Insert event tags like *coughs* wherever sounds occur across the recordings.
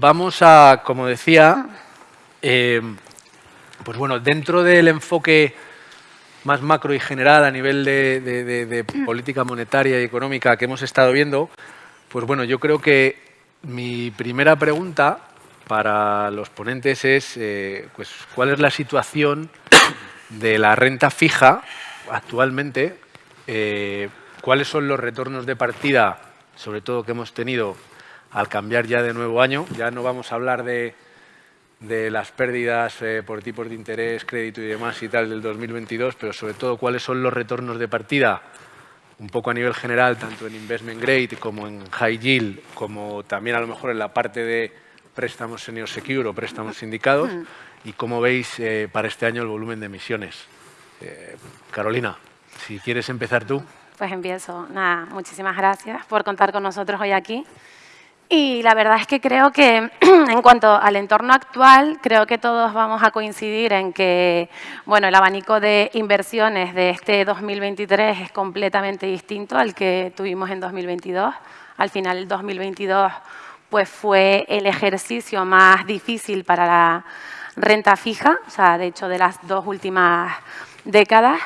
vamos a, como decía, eh, pues bueno, dentro del enfoque más macro y general a nivel de, política monetaria y económica que hemos estado viendo, pues bueno, yo creo que mi primera pregunta para los ponentes es eh, pues, cuál es la situación de la renta fija actualmente, eh, cuáles son los retornos de partida, sobre todo que hemos tenido al cambiar ya de nuevo año. Ya no vamos a hablar de, las pérdidas eh, por tipos de interés, crédito y demás y tal del 2022, pero sobre todo cuáles son los retornos de partida un poco a nivel general, tanto en investment grade como en high yield, como también a lo mejor en la parte de préstamos senior secure o préstamos sindicados, y cómo veis eh, para este año el volumen de emisiones. Eh, Carolina, si quieres empezar tú. Pues empiezo. Nada, muchísimas gracias por contar con nosotros hoy aquí. Y la verdad es que creo que *clears throat* en cuanto al entorno actual, creo que todos vamos a coincidir en que bueno, el abanico de inversiones de este 2023 es completamente distinto al que tuvimos en 2022. Al final, el 2022 pues, fue el ejercicio más difícil para la renta fija, o sea, de hecho, de las dos últimas décadas.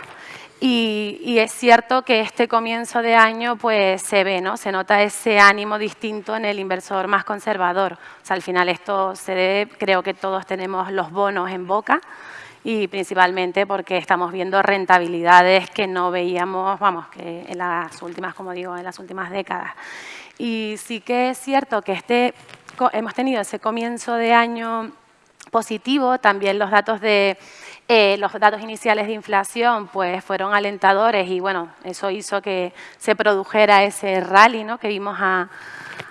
Y, es cierto que este comienzo de año pues se ve, ¿no? se nota ese ánimo distinto en el inversor más conservador. O sea, al final esto se debe, creo que todos tenemos los bonos en boca y principalmente porque estamos viendo rentabilidades que no veíamos, vamos, que en las últimas, como digo, en las últimas décadas. Y sí que es cierto que este, hemos tenido ese comienzo de año positivo, también los datos de eh, los datos iniciales de inflación pues, fueron alentadores y bueno, eso hizo que se produjera ese rally ¿no? que vimos a,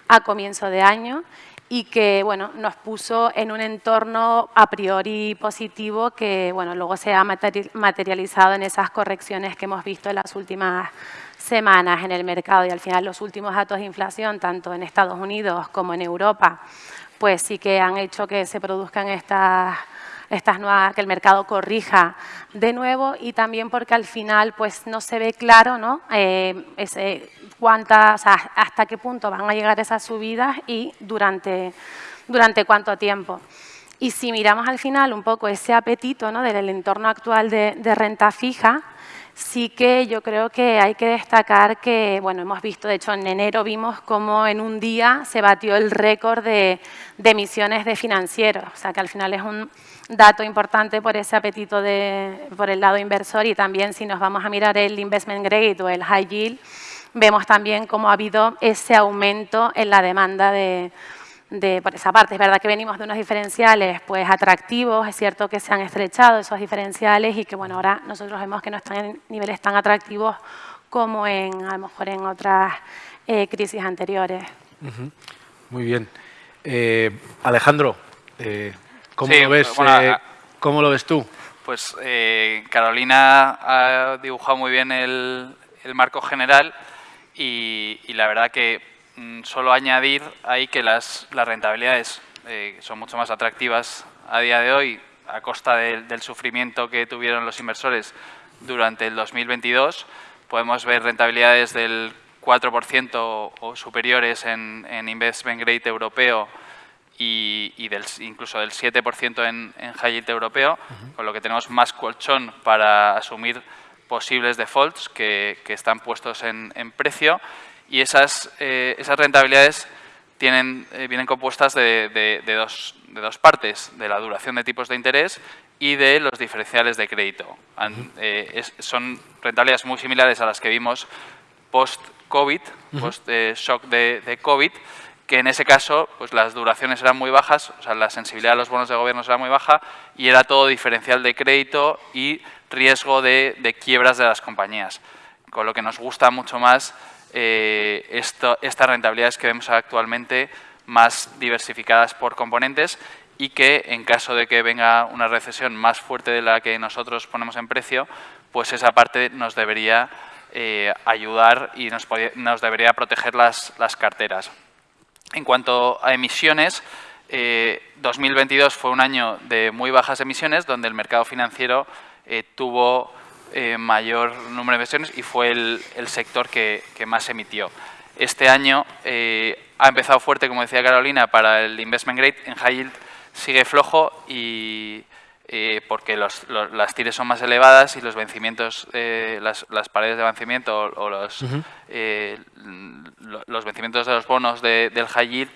a comienzo de año y que bueno, nos puso en un entorno a priori positivo que bueno, luego se ha materializado en esas correcciones que hemos visto en las últimas semanas en el mercado y al final los últimos datos de inflación, tanto en Estados Unidos como en Europa, pues sí que han hecho que se produzcan estas estas nuevas, que el mercado corrija de nuevo y también porque al final pues no se ve claro ¿no? Eh, ese, cuántas, hasta qué punto van a llegar esas subidas y durante, durante cuánto tiempo. Y si miramos al final un poco ese apetito ¿no? del entorno actual de renta fija, sí que yo creo que hay que destacar que, bueno, hemos visto, de hecho en enero vimos cómo en un día se batió el récord de, emisiones de financieros, o sea que al final es un, dato importante por ese apetito de, por el lado inversor y también si nos vamos a mirar el investment grade o el high yield, vemos también cómo ha habido ese aumento en la demanda de, de, por esa parte. Es verdad que venimos de unos diferenciales pues, atractivos, es cierto que se han estrechado esos diferenciales y que bueno, ahora nosotros vemos que no están en niveles tan atractivos como en, a lo mejor en otras eh, crisis anteriores. Muy bien. Eh, Alejandro, eh, ¿Cómo, lo, ves, eh, ¿cómo lo ves tú? Pues eh, Carolina ha dibujado muy bien el, marco general y, la verdad que solo añadir ahí que las, rentabilidades eh, son mucho más atractivas a día de hoy a costa del sufrimiento que tuvieron los inversores durante el 2022. Podemos ver rentabilidades del 4% o superiores en, en investment grade europeo y, del, incluso del 7% en, en high yield europeo, con lo que tenemos más colchón para asumir posibles defaults que, están puestos en, precio. Y esas, eh, esas rentabilidades tienen, eh, vienen compuestas de, dos, de dos partes, de la duración de tipos de interés y de los diferenciales de crédito. Eh, son rentabilidades muy similares a las que vimos post-COVID, post-shock de, de COVID, que en ese caso pues las duraciones eran muy bajas, o sea, la sensibilidad de los bonos de gobierno era muy baja y era todo diferencial de crédito y riesgo de, quiebras de las compañías. Con lo que nos gusta mucho más eh, estas rentabilidades que vemos actualmente más diversificadas por componentes y que en caso de que venga una recesión más fuerte de la que nosotros ponemos en precio, pues esa parte nos debería eh, ayudar y nos, debería proteger las, las carteras. En cuanto a emisiones, 2022 eh, fue un año de muy bajas emisiones, donde el mercado financiero eh, tuvo eh, mayor número de emisiones y fue el, sector que, más emitió. este año ha empezado fuerte, como decía Carolina, para el investment grade, en high yield sigue flojo y porque las tires son más elevadas y los vencimientos, las, paredes de vencimiento o, los, los vencimientos de los bonos del high yield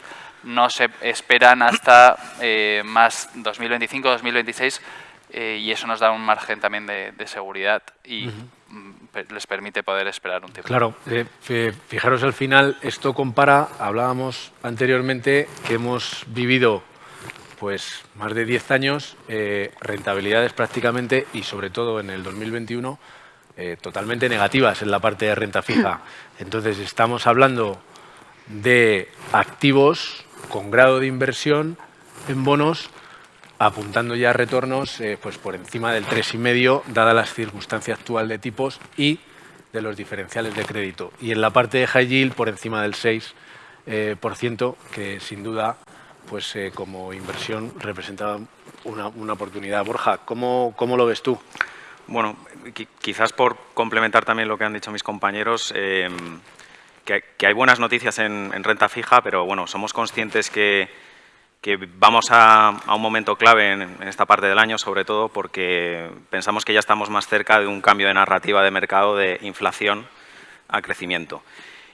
no se esperan hasta eh, más 2025-2026 eh, y eso nos da un margen también de, seguridad y mm, les permite poder esperar un tiempo. Claro, eh, fijaros al final, esto compara, hablábamos anteriormente que hemos vivido pues más de 10 años, rentabilidades prácticamente y sobre todo en el 2021 totalmente negativas en la parte de renta fija. *clears throat* Entonces estamos hablando de activos con grado de inversión en bonos apuntando ya retornos eh, pues por encima del 3,5 dada la circunstancia actual de tipos y de los diferenciales de crédito. Y en la parte de high yield por encima del 6%, eh, por ciento, que sin duda pues eh, como inversión representa una, una oportunidad. Borja, ¿cómo, ¿cómo, lo ves tú? Bueno, quizás por complementar también lo que han dicho mis compañeros, que, hay buenas noticias en, renta fija, pero bueno, somos conscientes que, vamos a, un momento clave en, esta parte del año, sobre todo porque pensamos que ya estamos más cerca de un cambio de narrativa de mercado de inflación a crecimiento.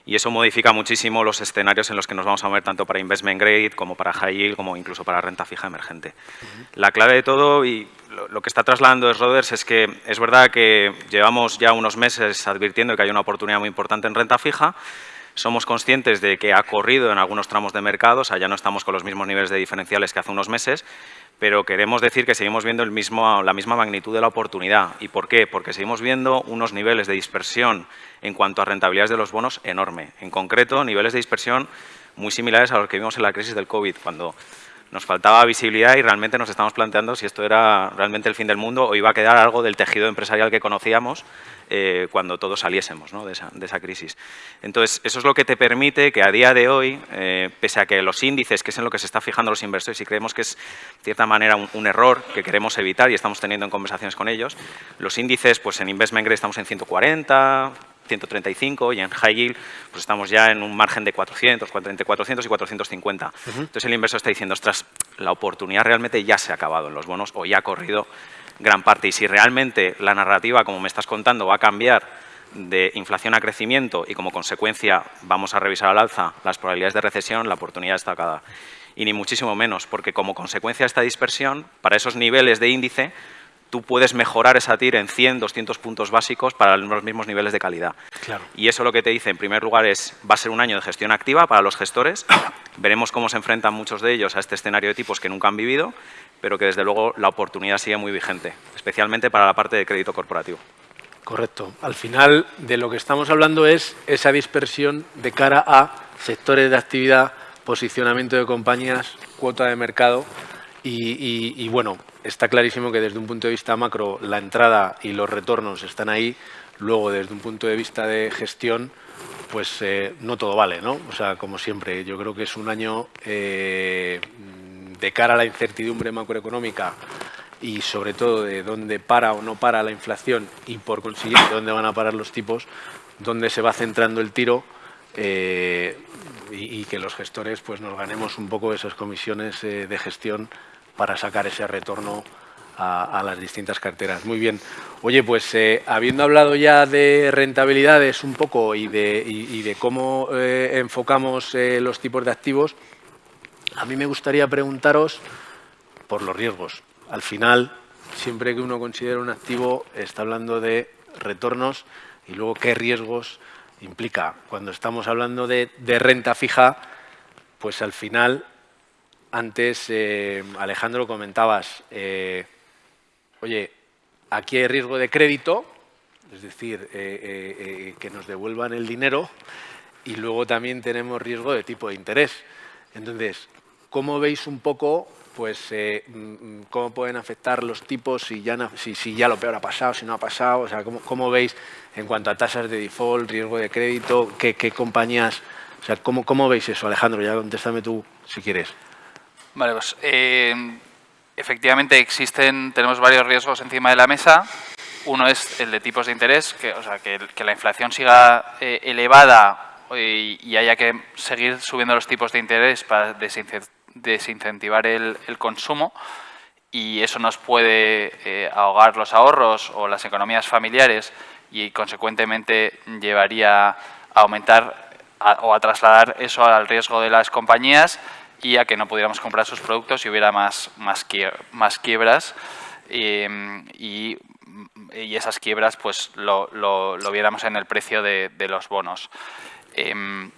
Y eso modifica muchísimo los escenarios en los que nos vamos a mover tanto para investment grade como para high yield como incluso para renta fija emergente. La clave de todo y lo, que está trasladando Roders es que es verdad que llevamos ya unos meses advirtiendo que hay una oportunidad muy importante en renta fija, somos conscientes de que ha corrido en algunos tramos de mercado, o sea, ya no estamos con los mismos niveles de diferenciales que hace unos meses, pero queremos decir que seguimos viendo el mismo, la misma magnitud de la oportunidad. ¿Y por qué? Porque seguimos viendo unos niveles de dispersión en cuanto a rentabilidades de los bonos enorme. En concreto, niveles de dispersión muy similares a los que vimos en la crisis del COVID, cuando nos faltaba visibilidad y realmente nos estamos planteando si esto era realmente el fin del mundo o iba a quedar algo del tejido empresarial que conocíamos eh, cuando todos saliésemos de, esa, crisis. Entonces, eso es lo que te permite que a día de hoy, eh, pese a que los índices, que es en lo que se está fijando los inversores y creemos que es, de cierta manera, un, error que queremos evitar y estamos teniendo en conversaciones con ellos, los índices, pues en Investment Grade estamos en 140, 135 y en high yield pues estamos ya en un margen de 400, entre 400 y 450. Entonces el inversor está diciendo, ostras, la oportunidad realmente ya se ha acabado en los bonos o ya ha corrido gran parte. Y si realmente la narrativa, como me estás contando, va a cambiar de inflación a crecimiento y como consecuencia vamos a revisar al alza las probabilidades de recesión, la oportunidad está acá. Y ni muchísimo menos, porque como consecuencia de esta dispersión, para esos niveles de índice, tú puedes mejorar esa TIR en 100, 200 puntos básicos para los mismos niveles de calidad. Claro. Y eso lo que te dice, en primer lugar, es va a ser un año de gestión activa para los gestores. *coughs* Veremos cómo se enfrentan muchos de ellos a este escenario de tipos que nunca han vivido, pero que desde luego la oportunidad sigue muy vigente, especialmente para la parte de crédito corporativo. Correcto. Al final de lo que estamos hablando es esa dispersión de cara a sectores de actividad, posicionamiento de compañías, cuota de mercado y, bueno, está clarísimo que desde un punto de vista macro la entrada y los retornos están ahí. Luego, desde un punto de vista de gestión, pues eh, no todo vale, ¿no? O sea, como siempre, yo creo que es un año eh, de cara a la incertidumbre macroeconómica y sobre todo de dónde para o no para la inflación y por consiguiente dónde van a parar los tipos, dónde se va centrando el tiro eh, y, que los gestores pues nos ganemos un poco esas comisiones de gestión para sacar ese retorno a, las distintas carteras. Muy bien. Oye, pues eh, habiendo hablado ya de rentabilidades un poco y de, cómo eh, enfocamos eh, los tipos de activos, a mí me gustaría preguntaros por los riesgos. Al final, siempre que uno considera un activo, está hablando de retornos y luego qué riesgos implica. Cuando estamos hablando de renta fija, pues al final antes, eh, Alejandro, comentabas, eh, oye, aquí hay riesgo de crédito, es decir, eh, que nos devuelvan el dinero, y luego también tenemos riesgo de tipo de interés. Entonces, ¿cómo veis un poco pues mm, cómo pueden afectar los tipos si ya, si, ya lo peor ha pasado, si no ha pasado? O sea, ¿cómo, veis en cuanto a tasas de default, riesgo de crédito, qué, compañías... O sea, ¿cómo, ¿cómo veis eso, Alejandro? Ya contéstame tú, si quieres. Vale, pues eh, efectivamente existen, tenemos varios riesgos encima de la mesa. Uno es el de tipos de interés, que, o sea, que, la inflación siga eh, elevada y, haya que seguir subiendo los tipos de interés para desincentivar el, consumo y eso nos puede eh, ahogar los ahorros o las economías familiares y consecuentemente llevaría a aumentar o a trasladar eso al riesgo de las compañías y a que no pudiéramos comprar sus productos y hubiera más, más, más quiebras y, esas quiebras pues lo, lo, viéramos en el precio de, los bonos. Em,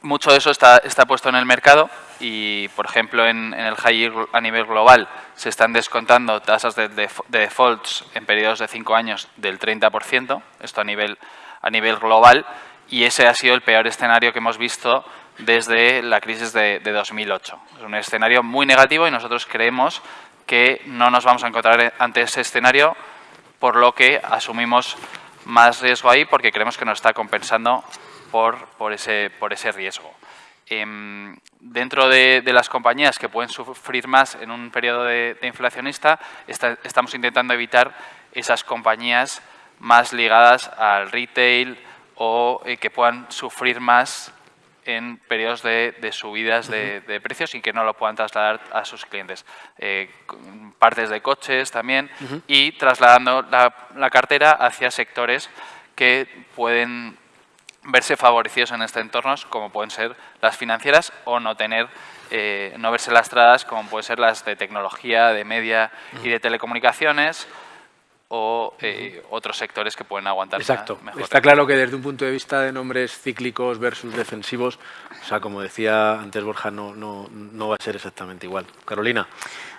mucho de eso está, está, puesto en el mercado y, por ejemplo, en, el high yield a nivel global se están descontando tasas de, de, defaults en periodos de 5 años del 30%, esto a nivel, a nivel global, y ese ha sido el peor escenario que hemos visto desde la crisis de, 2008. Es un escenario muy negativo y nosotros creemos que no nos vamos a encontrar ante ese escenario, por lo que asumimos más riesgo ahí porque creemos que nos está compensando por, por, ese, por ese riesgo. Em, dentro de, las compañías que pueden sufrir más en un periodo de, inflacionista, estamos intentando evitar esas compañías más ligadas al retail o eh, que puedan sufrir más en periodos de, subidas de, precios y que no lo puedan trasladar a sus clientes. Eh, partes de coches también y trasladando la, cartera hacia sectores que pueden verse favorecidos en este entorno, como pueden ser las financieras o no tener eh, no verse lastradas como pueden ser las de tecnología, de media y de telecomunicaciones o eh, otros sectores que pueden aguantar Exacto. Está claro que desde un punto de vista de nombres cíclicos versus defensivos, o sea, como decía antes Borja, no, no, no va a ser exactamente igual. Carolina.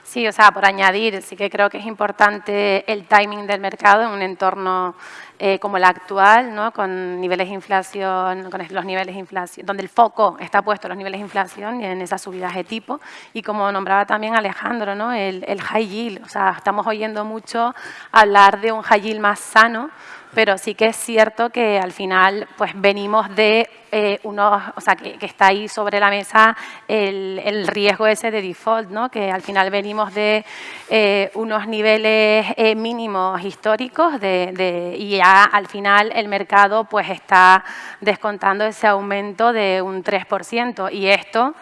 Sí, o sea, por añadir, sí que creo que es importante el timing del mercado en un entorno eh, como el actual, ¿no? con niveles de inflación, con los niveles de inflación, donde el foco está puesto en los niveles de inflación y en esas subidas de tipo. Y como nombraba también Alejandro, ¿no? el, el high yield, o sea, estamos oyendo mucho hablar de un high yield más sano, pero sí que es cierto que al final pues venimos de eh, unos, o sea, que, está ahí sobre la mesa el, riesgo ese de default, ¿no? que al final venimos de eh, unos niveles eh, mínimos históricos de, y ya al final el mercado pues está descontando ese aumento de un 3% y esto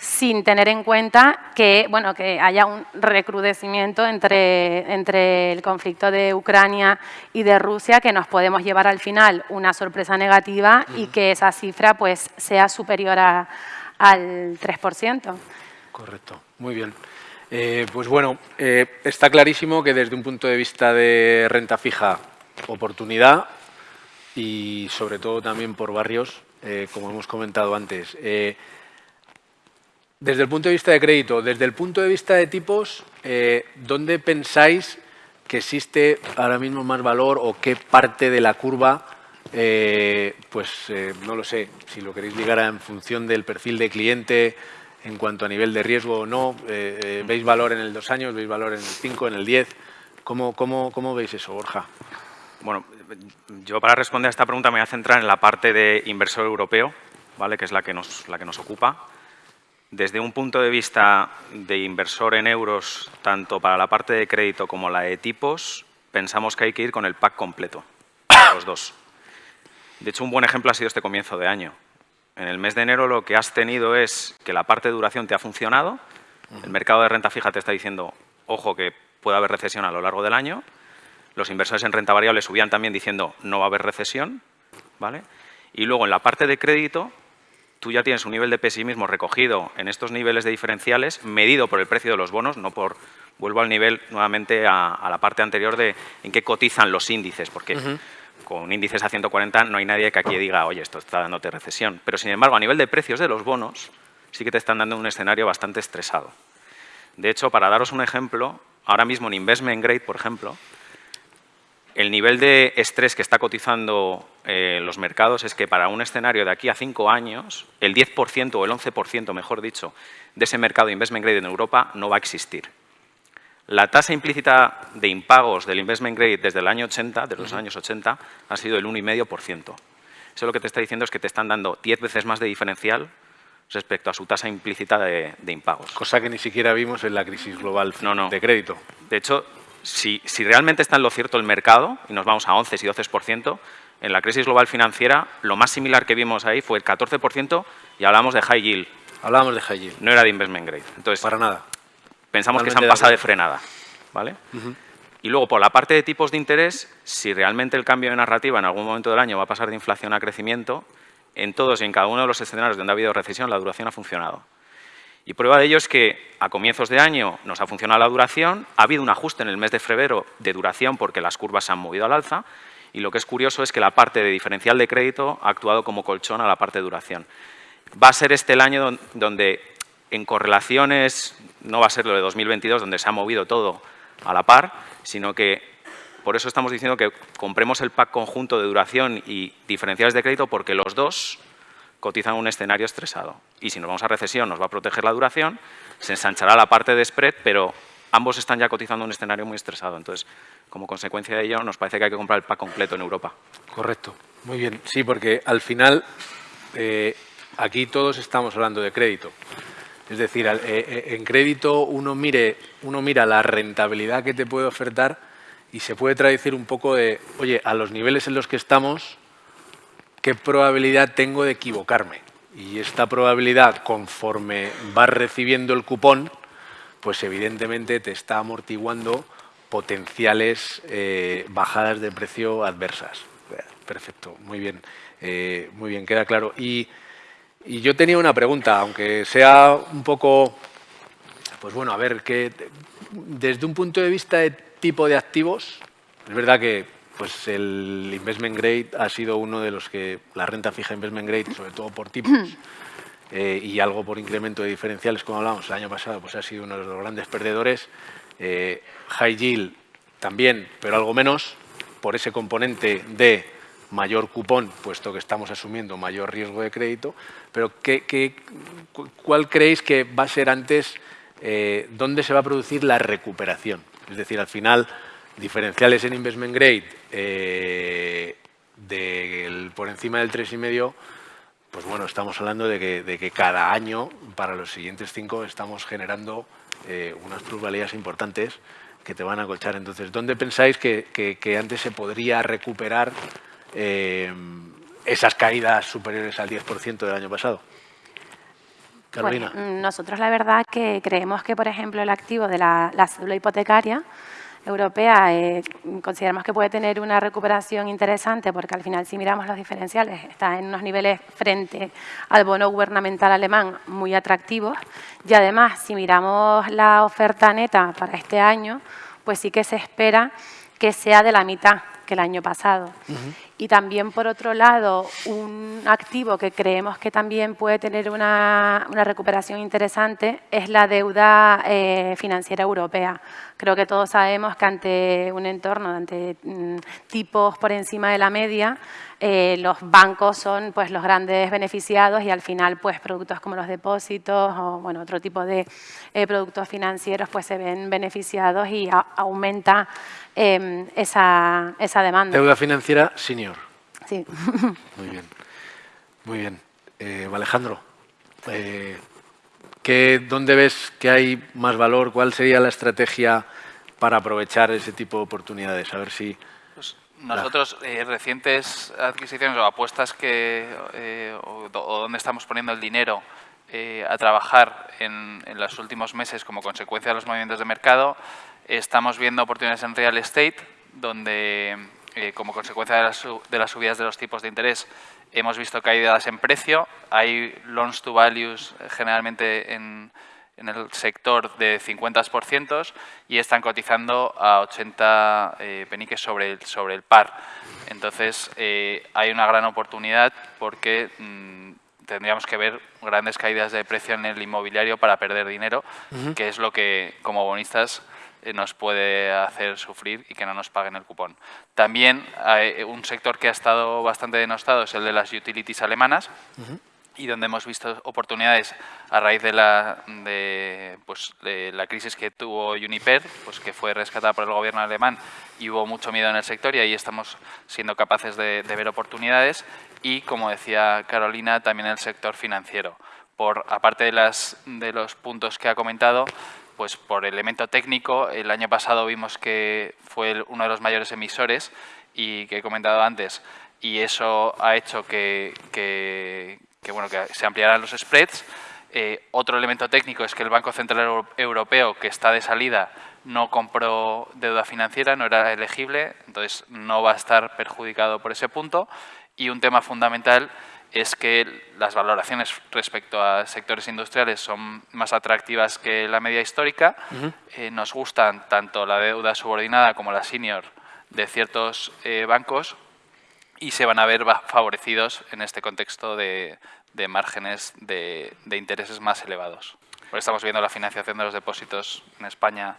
sin tener en cuenta que, bueno, que haya un recrudecimiento entre, entre el conflicto de Ucrania y de Rusia que nos podemos llevar al final una sorpresa negativa y que esa cifra pues, sea superior a, al 3%. Correcto, muy bien. Eh, pues bueno, eh, está clarísimo que desde un punto de vista de renta fija, oportunidad y sobre todo también por barrios, eh, como hemos comentado antes. Desde el punto de vista de crédito, desde el punto de vista de tipos, eh, ¿dónde pensáis que existe ahora mismo más valor o qué parte de la curva, eh, pues eh, no lo sé, si lo queréis ligar en función del perfil de cliente en cuanto a nivel de riesgo o no, ¿veis valor en el dos años, veis valor en el cinco, en el diez? ¿Cómo, cómo, cómo veis eso, Borja? Bueno, yo para responder a esta pregunta me voy a centrar en la parte de inversor europeo, ¿vale? que es la que nos, la que nos ocupa. Desde un punto de vista de inversor en euros, tanto para la parte de crédito como la de tipos, pensamos que hay que ir con el pack completo, *coughs* los dos. De hecho, un buen ejemplo ha sido este comienzo de año. En el mes de enero lo que has tenido es que la parte de duración te ha funcionado, el mercado de renta fija te está diciendo, ojo, que puede haber recesión a lo largo del año, los inversores en renta variable subían también diciendo, no va a haber recesión, ¿vale? Y luego en la parte de crédito tú ya tienes un nivel de pesimismo recogido en estos niveles de diferenciales, medido por el precio de los bonos, no por, vuelvo al nivel nuevamente a, la parte anterior de en qué cotizan los índices, porque con índices a 140 no hay nadie que aquí diga, oye, esto está dándote recesión. Pero sin embargo, a nivel de precios de los bonos, sí que te están dando un escenario bastante estresado. De hecho, para daros un ejemplo, ahora mismo en Investment Grade, por ejemplo, el nivel de estrés que está cotizando eh, los mercados es que para un escenario de aquí a cinco años, el 10% o el 11%, mejor dicho, de ese mercado de investment grade en Europa no va a existir. La tasa implícita de impagos del investment grade desde el año 80, de los años 80, ha sido el 1,5%. Eso lo que te está diciendo es que te están dando 10 veces más de diferencial respecto a su tasa implícita de, impagos. Cosa que ni siquiera vimos en la crisis global de crédito. De hecho, si, realmente está en lo cierto el mercado, y nos vamos a 11 y 12%, en la crisis global financiera, lo más similar que vimos ahí fue el 14% y hablamos de high yield. Hablábamos de high yield. No era de investment grade. Entonces, Para nada. pensamos que se han de pasado de frenada. ¿vale? Y luego, por la parte de tipos de interés, si realmente el cambio de narrativa en algún momento del año va a pasar de inflación a crecimiento, en todos y en cada uno de los escenarios donde ha habido recesión, la duración ha funcionado. Y prueba de ello es que a comienzos de año nos ha funcionado la duración, ha habido un ajuste en el mes de febrero de duración porque las curvas se han movido al alza y lo que es curioso es que la parte de diferencial de crédito ha actuado como colchón a la parte de duración. Va a ser este el año don- donde en correlaciones, no va a ser lo de 2022 donde se ha movido todo a la par, sino que por eso estamos diciendo que compremos el pack conjunto de duración y diferenciales de crédito porque los dos cotizan un escenario estresado. Y si nos vamos a recesión nos va a proteger la duración, se ensanchará la parte de spread, pero ambos están ya cotizando un escenario muy estresado. Entonces, como consecuencia de ello, nos parece que hay que comprar el pack completo en Europa. Correcto. Muy bien. Sí, porque al final eh, aquí todos estamos hablando de crédito. Es decir, eh, eh, en crédito uno, mire, uno mira la rentabilidad que te puede ofertar y se puede traducir un poco de, oye, a los niveles en los que estamos, ¿qué probabilidad tengo de equivocarme? Y esta probabilidad, conforme vas recibiendo el cupón, pues evidentemente te está amortiguando potenciales eh, bajadas de precio adversas. Perfecto, muy bien, eh, muy bien, queda claro. Y, y yo tenía una pregunta, aunque sea un poco, pues bueno, a ver, que desde un punto de vista de tipo de activos, es verdad que pues el investment grade ha sido uno de los que, la renta fija investment grade, sobre todo por tipos, eh, y algo por incremento de diferenciales, como hablamos el año pasado, pues ha sido uno de los grandes perdedores. Eh, high yield también, pero algo menos, por ese componente de mayor cupón, puesto que estamos asumiendo mayor riesgo de crédito. Pero ¿qué, qué- cu- ¿cuál creéis que va a ser antes, eh, dónde se va a producir la recuperación? Es decir, al final, diferenciales en investment grade eh, por encima del 3,5, pues bueno, estamos hablando de que, cada año, para los siguientes cinco, estamos generando eh, unas plusvalías importantes que te van a colchar. Entonces, ¿dónde pensáis que, antes se podría recuperar eh, esas caídas superiores al 10% del año pasado? Carolina. Nosotros la verdad que creemos que, por ejemplo, el activo de la, la cédula hipotecaria europea eh, consideramos que puede tener una recuperación interesante porque al final si miramos los diferenciales está en unos niveles frente al bono gubernamental alemán muy atractivos y además si miramos la oferta neta para este año pues sí que se espera que sea de la mitad que el año pasado. Y también, por otro lado, un activo que creemos que también puede tener una, recuperación interesante es la deuda eh, financiera europea. Creo que todos sabemos que ante un entorno, ante mm, tipos por encima de la media, eh, los bancos son pues, los grandes beneficiados y al final pues, productos como los depósitos o bueno, otro tipo de eh, productos financieros pues, se ven beneficiados y aumenta eh, esa, esa demanda. Deuda financiera senior. Sí. Muy bien. Muy bien. Eh, Alejandro, eh, ¿qué- ¿dónde ves que hay más valor? ¿Cuál sería la estrategia para aprovechar ese tipo de oportunidades? A ver si... Pues nosotros, eh, recientes adquisiciones o apuestas que, eh, o, o donde estamos poniendo el dinero eh, a trabajar en, en los últimos meses como consecuencia de los movimientos de mercado, estamos viendo oportunidades en real estate, donde eh, como consecuencia de las, su- de las subidas de los tipos de interés hemos visto caídas en precio. Hay loans to values eh, generalmente en, en el sector de 50% y están cotizando a 80 eh, peniques sobre el, sobre el par. Entonces, eh, hay una gran oportunidad porque mm, tendríamos que ver grandes caídas de precio en el inmobiliario para perder dinero, que es lo que como bonistas nos puede hacer sufrir y que no nos paguen el cupón. También hay un sector que ha estado bastante denostado es el de las utilities alemanas, y donde hemos visto oportunidades a raíz de la, de, pues, de la crisis que tuvo Uniper, pues, que fue rescatada por el gobierno alemán y hubo mucho miedo en el sector y ahí estamos siendo capaces de, de ver oportunidades y, como decía Carolina, también el sector financiero. Por, aparte de, las, de los puntos que ha comentado, pues por elemento técnico, el año pasado vimos que fue uno de los mayores emisores y que he comentado antes, y eso ha hecho que, bueno, que se ampliaran los spreads. Eh, otro elemento técnico es que el Banco Central Europeo, que está de salida, no compró deuda financiera, no era elegible, entonces no va a estar perjudicado por ese punto. Y un tema fundamental es que las valoraciones respecto a sectores industriales son más atractivas que la media histórica. Eh, nos gustan tanto la deuda subordinada como la senior de ciertos eh, bancos y se van a ver favorecidos en este contexto de, márgenes de, intereses más elevados. estamos viendo la financiación de los depósitos en España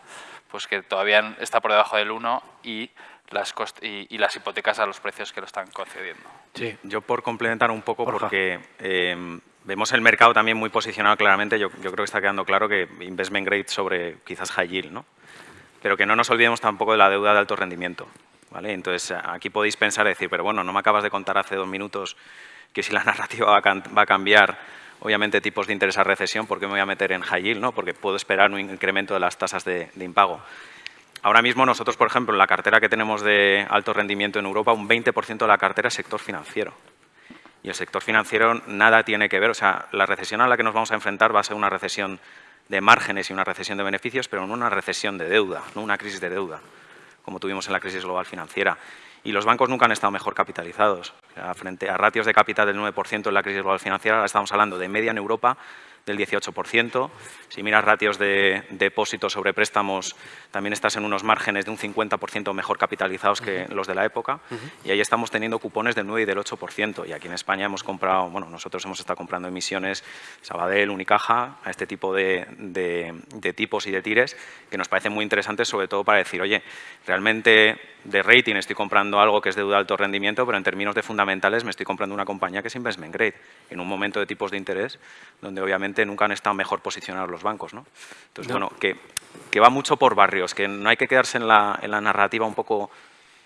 pues que todavía está por debajo del 1 y las, y, las hipotecas a los precios que lo están concediendo. Sí, yo por complementar un poco, porque eh, vemos el mercado también muy posicionado claramente, yo, yo, creo que está quedando claro que investment grade sobre quizás high yield, ¿no? pero que no nos olvidemos tampoco de la deuda de alto rendimiento. ¿vale? Entonces, aquí podéis pensar y decir, pero bueno, no me acabas de contar hace dos minutos que si la *laughs* narrativa va a, cambiar, obviamente, tipos de interés a recesión, ¿por qué me voy a meter en high yield? ¿no? Porque puedo esperar un incremento de las tasas de, impago. Ahora mismo nosotros, por ejemplo, en la cartera que tenemos de alto rendimiento en Europa, un 20% de la cartera es sector financiero. Y el sector financiero nada tiene que ver, o sea, la recesión a la que nos vamos a enfrentar va a ser una recesión de márgenes y una recesión de beneficios, pero no una recesión de deuda, no una crisis de deuda como tuvimos en la crisis global financiera. Y los bancos nunca han estado mejor capitalizados. frente a ratios de capital del 9% en la crisis global financiera, estamos hablando de media en Europa del 18%. Si miras ratios de depósitos sobre préstamos, también estás en unos márgenes de un 50% mejor capitalizados que los de la época. Y ahí estamos teniendo cupones del 9 y del 8%. Y aquí en España hemos comprado, bueno, nosotros hemos estado comprando emisiones Sabadell, Unicaja, a este tipo de, de tipos y de tires, que nos parecen muy interesantes, sobre todo para decir, oye, realmente de rating estoy comprando algo que es de de alto rendimiento, pero en términos de fundamentales me estoy comprando una compañía que es investment grade, en un momento de tipos de interés donde obviamente nunca han estado mejor posicionados los bancos. ¿no? Entonces, bueno, que, que, va mucho por barrios, que no hay que quedarse en la, en la narrativa un poco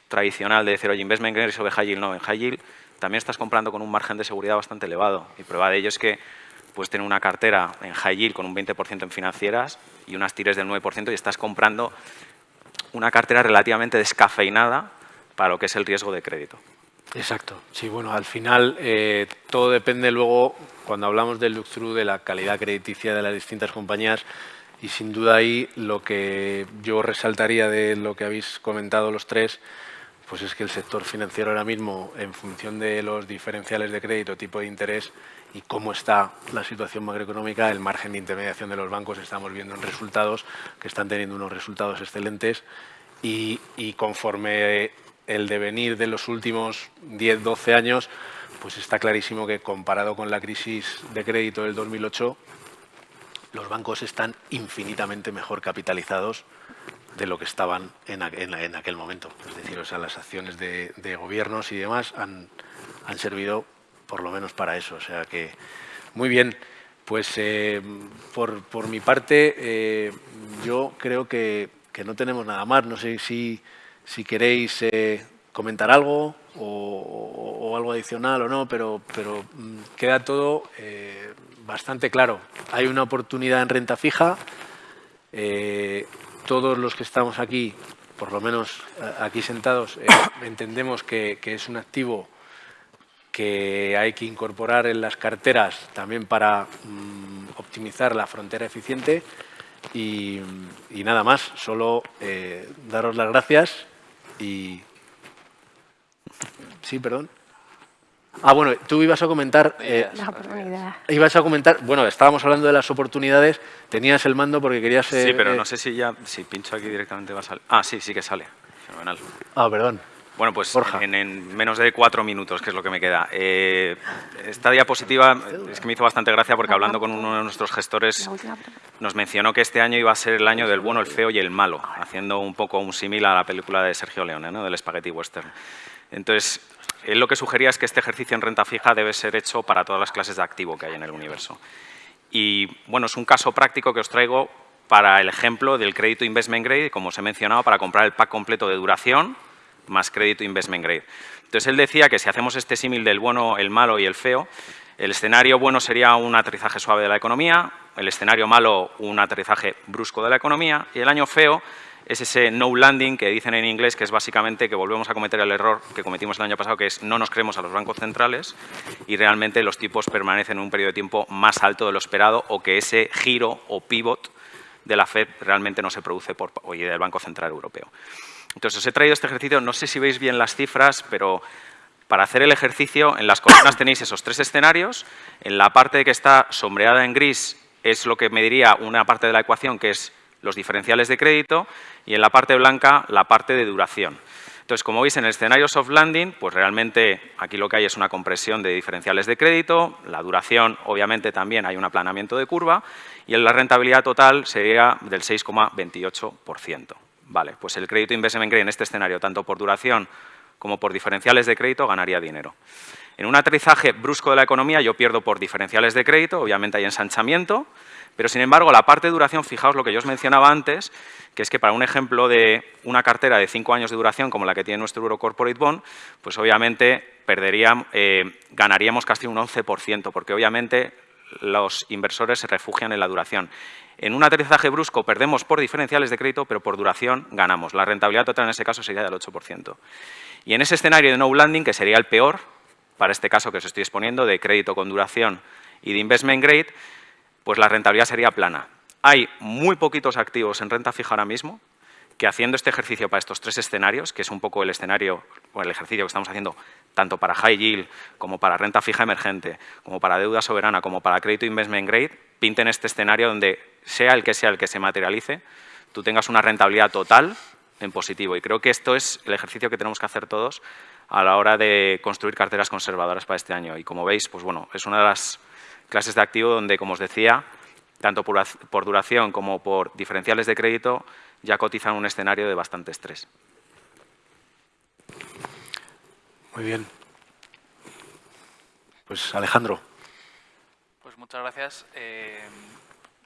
tradicional de decir, oye, investment grade sobre high yield. No, en high yield también estás comprando con un margen de seguridad bastante elevado. Y prueba de ello es que puedes tener una cartera en high yield con un 20% en financieras y unas tires del 9% y estás comprando una cartera relativamente descafeinada para lo que es el riesgo de crédito. Exacto. Sí, bueno, al final eh, todo depende luego, cuando hablamos del look-through, de la calidad crediticia de las distintas compañías y sin duda ahí lo que yo resaltaría de lo que habéis comentado los tres, pues es que el sector financiero ahora mismo, en función de los diferenciales de crédito, tipo de interés y cómo está la situación macroeconómica, el margen de intermediación de los bancos, estamos viendo en resultados que están teniendo unos resultados excelentes y, y conforme el devenir de los últimos 10, 12 años, pues está clarísimo que comparado con la crisis de crédito del 2008, los bancos están infinitamente mejor capitalizados de lo que estaban en, aquel momento. Es decir, o sea, las acciones de, gobiernos y demás han, servido por lo menos para eso. O sea que, muy bien, pues eh, por, mi parte, eh, yo creo que, que no tenemos nada más. No sé si si queréis eh, comentar algo o, algo adicional o no, pero, mm, queda todo eh, bastante claro. Hay una oportunidad en renta fija. Eh, todos los que estamos aquí, por lo menos aquí sentados, *coughs* entendemos que, es un activo que hay que incorporar en las carteras también para mm, optimizar la frontera eficiente. Y nada más, solo daros las gracias y... Sí, perdón. Ah, bueno, tú ibas a comentar... Eh, ibas a comentar... Bueno, estábamos hablando de las oportunidades. Tenías el mando porque querías... sí, pero eh, no sé si ya... Si pincho aquí directamente va a salir... Ah, sí, sí que sale. Fenomenal. Ah, perdón. Bueno, pues en, menos de cuatro minutos, que es lo que me queda. Eh, esta diapositiva es que me hizo bastante gracia porque hablando con uno de nuestros gestores nos mencionó que este año iba a ser el año del bueno, el feo y el malo, haciendo un poco un símil a la película de Sergio Leone, ¿no? del Spaghetti Western. Entonces, él lo que sugería es que este ejercicio en renta fija debe ser hecho para todas las clases de activo que hay en el universo. Y bueno, es un caso práctico que os traigo para el ejemplo del crédito investment grade, como os he mencionado, para comprar el pack completo de duración, más crédito investment grade. Entonces él decía que si hacemos este símil del bueno, el malo y el feo, el escenario bueno sería un aterrizaje suave de la economía, el escenario malo un aterrizaje brusco de la economía y el año feo es ese no landing que dicen en inglés, que es básicamente que volvemos a cometer el error que cometimos el año pasado, que es no nos creemos a los bancos centrales y realmente los tipos permanecen en un periodo de tiempo más alto de lo esperado o que ese giro o pivot de la FED realmente no se produce por, hoy del Banco Central Europeo. Entonces, os he traído este ejercicio, no sé si veis bien las cifras, pero para hacer el ejercicio, en las columnas tenéis esos tres escenarios. En la parte que está sombreada en gris es lo que me diría una parte de la ecuación, que es los diferenciales de crédito, y en la parte blanca la parte de duración. Entonces, como veis, en el escenario soft landing, pues realmente aquí lo que hay es una compresión de diferenciales de crédito, la duración, obviamente, también hay un aplanamiento de curva, y en la rentabilidad total sería del 6,28%. Vale, pues el crédito investment grade en este escenario, tanto por duración como por diferenciales de crédito, ganaría dinero. En un aterrizaje brusco de la economía yo pierdo por diferenciales de crédito, obviamente hay ensanchamiento, pero sin embargo la parte de duración, fijaos lo que yo os mencionaba antes, que es que para un ejemplo de una cartera de cinco años de duración como la que tiene nuestro Euro Corporate Bond, pues obviamente perderíamos, eh, ganaríamos casi un 11%, porque obviamente los inversores se refugian en la duración. En un aterrizaje brusco perdemos por diferenciales de crédito, pero por duración ganamos. La rentabilidad total en ese caso sería del 8%. Y en ese escenario de no landing, que sería el peor, para este caso que os estoy exponiendo, de crédito con duración y de investment grade, pues la rentabilidad sería plana. Hay muy poquitos activos en renta fija ahora mismo que haciendo este ejercicio para estos tres escenarios, que es un poco el escenario el ejercicio que estamos haciendo tanto para high yield, como para renta fija emergente, como para deuda soberana, como para crédito investment grade, pinten este escenario donde sea el que sea el que se materialice, tú tengas una rentabilidad total en positivo. Y creo que esto es el ejercicio que tenemos que hacer todos a la hora de construir carteras conservadoras para este año. Y como veis, pues bueno, es una de las clases de activo donde, como os decía, tanto por, duración como por diferenciales de crédito, ya cotizan un escenario de bastante estrés. Muy bien. Pues Alejandro. Pues muchas gracias. Eh,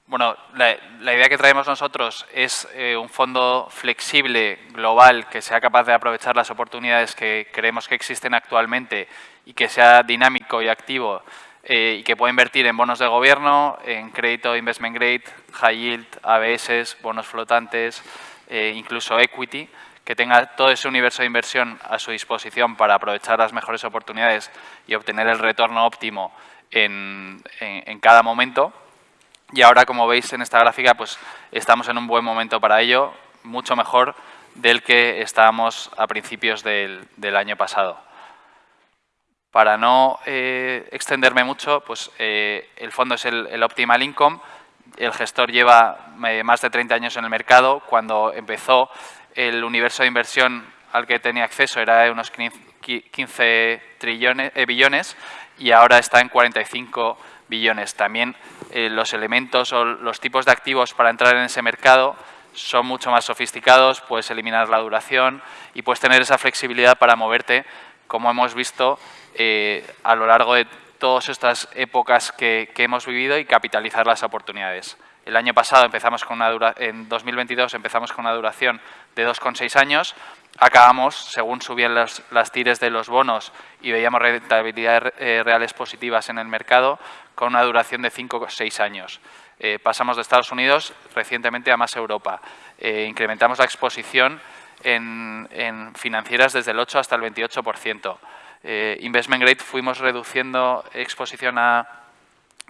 bueno, la, idea que traemos nosotros es eh, un fondo flexible, global, que sea capaz de aprovechar las oportunidades que creemos que existen actualmente y que sea dinámico y activo eh, y que pueda invertir en bonos de gobierno, en crédito investment grade, high yield, ABS, bonos flotantes, incluso equity, que tenga todo ese universo de inversión a su disposición para aprovechar las mejores oportunidades y obtener el retorno óptimo en cada momento y ahora, como veis en esta gráfica, pues estamos en un buen momento para ello, mucho mejor del que estábamos a principios del, año pasado. Para no eh, extenderme mucho, pues eh, el fondo es el, Optimal Income. El gestor lleva eh, más de 30 años en el mercado. Cuando empezó, el universo de inversión al que tenía acceso era de unos 15 trillones, billones y ahora está en 45 billones. También eh, los elementos o los tipos de activos para entrar en ese mercado son mucho más sofisticados, puedes eliminar la duración y puedes tener esa flexibilidad para moverte, como hemos visto eh, a lo largo de todas estas épocas que, hemos vivido y capitalizar las oportunidades. El año pasado empezamos con una dura, en 2022 empezamos con una duración de 2,6 años, acabamos, según subían las tires de los bonos y veíamos rentabilidades eh, reales positivas en el mercado, con una duración de 5 o 6 años. Eh, pasamos de Estados Unidos recientemente a más Europa. Eh, incrementamos la exposición en, financieras desde el 8 hasta el 28%. Eh, investment grade fuimos reduciendo exposición a,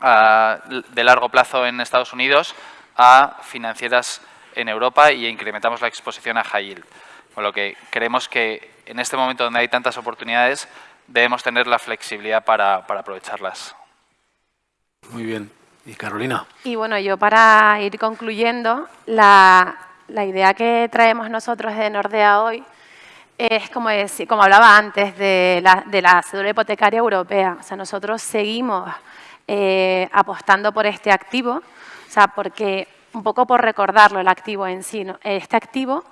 de largo plazo en Estados Unidos a financieras en Europa y incrementamos la exposición a high yield. Con lo que creemos que en este momento donde hay tantas oportunidades debemos tener la flexibilidad para aprovecharlas. Muy bien. ¿Y Carolina? Y bueno, yo para ir concluyendo, la, idea que traemos nosotros de Nordea hoy es, como, decir, como hablaba antes, de la, de la cédula hipotecaria europea. O sea, nosotros seguimos eh, apostando por este activo, o sea, porque, un poco por recordarlo, el activo en sí, este activo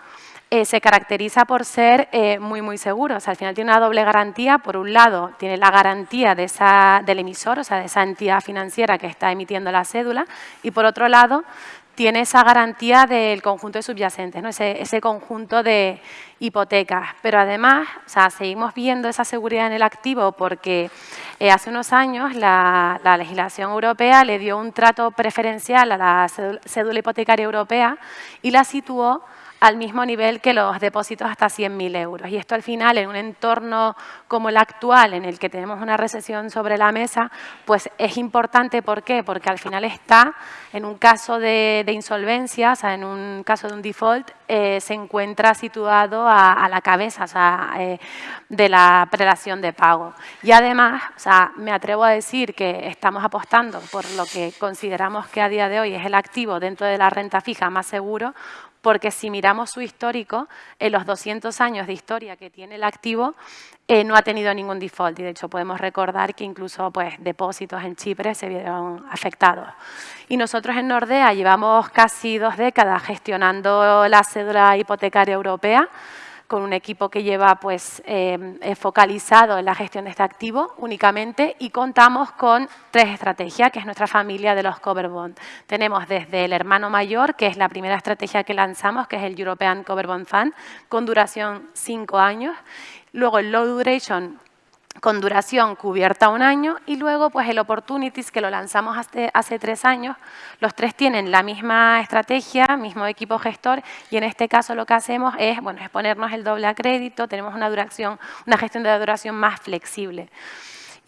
eh, se caracteriza por ser eh, muy, muy seguro. O sea, al final tiene una doble garantía. Por un lado, tiene la garantía de esa, del emisor, o sea, de esa entidad financiera que está emitiendo la cédula. Y por otro lado, tiene esa garantía del conjunto de subyacentes, ¿no? ese, ese conjunto de hipotecas. Pero además, o sea, seguimos viendo esa seguridad en el activo porque eh, hace unos años la, la, legislación europea le dio un trato preferencial a la cédula hipotecaria europea y la situó al mismo nivel que los depósitos hasta 100.000 euros. Y esto al final, en un entorno como el actual, en el que tenemos una recesión sobre la mesa, pues es importante. ¿Por qué? Porque al final está, en un caso de, insolvencia, o sea, en un caso de un default, eh, se encuentra situado a, la cabeza o sea, eh, de la prelación de pago. Y además, o sea, me atrevo a decir que estamos apostando por lo que consideramos que a día de hoy es el activo dentro de la renta fija más seguro, porque si miramos su histórico, en los 200 años de historia que tiene el activo, eh, no ha tenido ningún default y de hecho podemos recordar que incluso pues, depósitos en Chipre se vieron afectados. Y nosotros en Nordea llevamos casi dos décadas gestionando la cédula hipotecaria europea, con un equipo que lleva pues, eh, focalizado en la gestión de este activo únicamente y contamos con tres estrategias, que es nuestra familia de los cover bond. Tenemos desde el hermano mayor, que es la primera estrategia que lanzamos, que es el European Cover Bond Fund, con duración cinco años. Luego el Low Duration, con duración cubierta un año y luego pues el Opportunities que lo lanzamos hace, hace, tres años. Los tres tienen la misma estrategia, mismo equipo gestor y en este caso lo que hacemos es, bueno, es ponernos el doble a crédito, tenemos una, duración, una gestión de duración más flexible.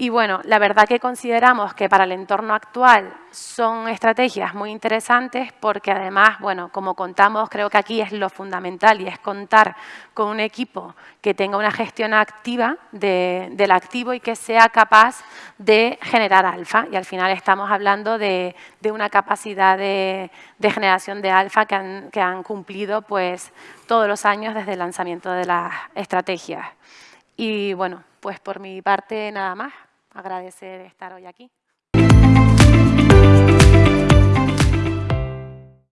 Y bueno, la verdad que consideramos que para el entorno actual son estrategias muy interesantes porque además, bueno, como contamos, creo que aquí es lo fundamental y es contar con un equipo que tenga una gestión activa del activo y que sea capaz de generar alfa. Y al final estamos hablando de, una capacidad de, generación de alfa que han, que han cumplido pues, todos los años desde el lanzamiento de las estrategias. Y bueno, pues por mi parte nada más agradecer estar hoy aquí.